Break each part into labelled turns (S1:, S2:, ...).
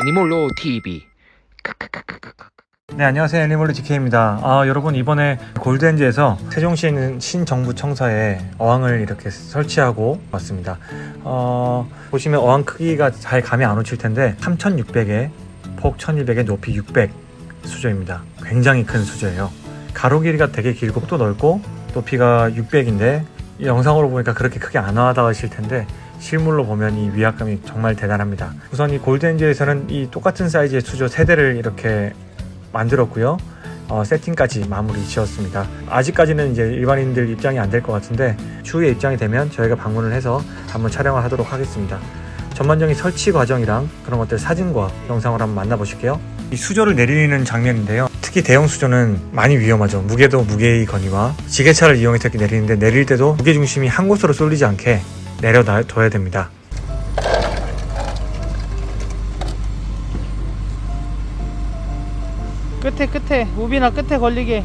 S1: 애니몰로 TV
S2: 네 안녕하세요. 애니멀리 DK입니다. 아 여러분 이번에 골드엔지에서 세종시에 있는 신정부 청사에 어항을 이렇게 설치하고 왔습니다. 어, 보시면 어항 크기가 잘 감이 안 오칠 텐데 3600에 폭 1200에 높이 600 수조입니다. 굉장히 큰 수조예요. 가로 길이가 되게 길고 또 넓고 높이가 600인데 영상으로 보니까 그렇게 크게 안 와닿으실 텐데 실물로 보면 이 위압감이 정말 대단합니다. 우선 이 골드엔지에서는 이 똑같은 사이즈의 수조 3대를 이렇게 만들었고요. 어, 세팅까지 마무리 지었습니다. 아직까지는 이제 일반인들 입장이 안 될 것 같은데 추후에 입장이 되면 저희가 방문을 해서 한번 촬영을 하도록 하겠습니다. 전반적인 설치 과정이랑 그런 것들 사진과 영상을 한번 만나보실게요. 이 수조를 내리는 장면인데요. 특히 대형 수조는 많이 위험하죠. 무게도 무게의 거니와 지게차를 이용해서 이렇게 내리는데 내릴 때도 무게중심이 한 곳으로 쏠리지 않게 내려둬야 됩니다.
S3: 끝에 끝에. 우비나 끝에 걸리게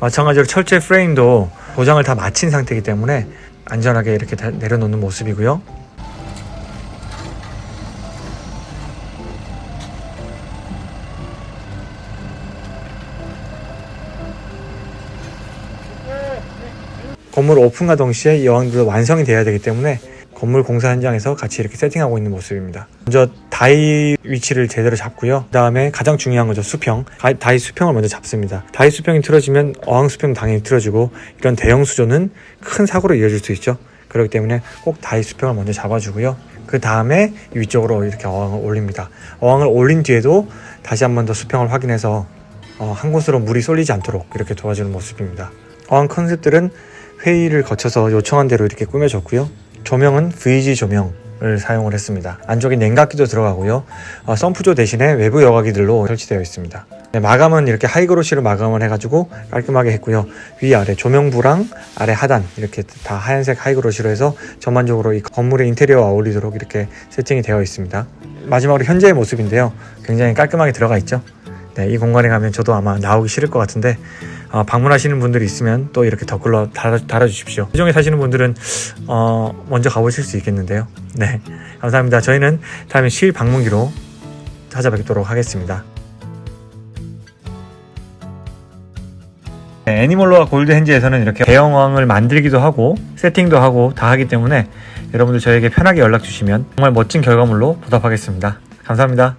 S2: 마찬가지로 철제 프레임도 포장을 다 마친 상태이기 때문에 안전하게 이렇게 다 내려놓는 모습이고요. 건물 오픈과 동시에 이 어항들도 완성이 돼야 되기 때문에 건물 공사 현장에서 같이 이렇게 세팅하고 있는 모습입니다. 먼저 다이 위치를 제대로 잡고요. 그 다음에 가장 중요한 거죠. 수평. 가- 다이 수평을 먼저 잡습니다. 다이 수평이 틀어지면 어항 수평 당연히 틀어지고 이런 대형 수조는 큰 사고로 이어질 수 있죠. 그렇기 때문에 꼭 다이 수평을 먼저 잡아주고요. 그 다음에 위쪽으로 이렇게 어항을 올립니다. 어항을 올린 뒤에도 다시 한 번 더 수평을 확인해서 어, 한 곳으로 물이 쏠리지 않도록 이렇게 도와주는 모습입니다. 어항 컨셉들은 회의를 거쳐서 요청한 대로 이렇게 꾸며졌고요. 조명은 VG 조명 을 사용을 했습니다. 안쪽에 냉각기도 들어가고요. 어, 썬프조 대신에 외부 여과기들로 설치되어 있습니다. 네, 마감은 이렇게 하이그로시로 마감을 해가지고 깔끔하게 했고요. 위아래 조명부랑 아래 하단 이렇게 다 하얀색 하이그로시로 해서 전반적으로 이 건물의 인테리어와 어울리도록 이렇게 세팅이 되어 있습니다. 마지막으로 현재의 모습인데요. 굉장히 깔끔하게 들어가 있죠. 네, 이 공간에 가면 저도 아마 나오기 싫을 것 같은데 어, 방문하시는 분들이 있으면 또 이렇게 댓글로 달아, 달아 주십시오. 세종에 사시는 분들은 어, 먼저 가보실 수 있겠는데요. 네, 감사합니다. 저희는 다음에 실 방문기로 찾아뵙도록 하겠습니다. 네, 애니멀로와 골드헨지에서는 이렇게 대형왕을 만들기도 하고 세팅도 하고 다 하기 때문에 여러분들 저에게 편하게 연락 주시면 정말 멋진 결과물로 보답하겠습니다. 감사합니다.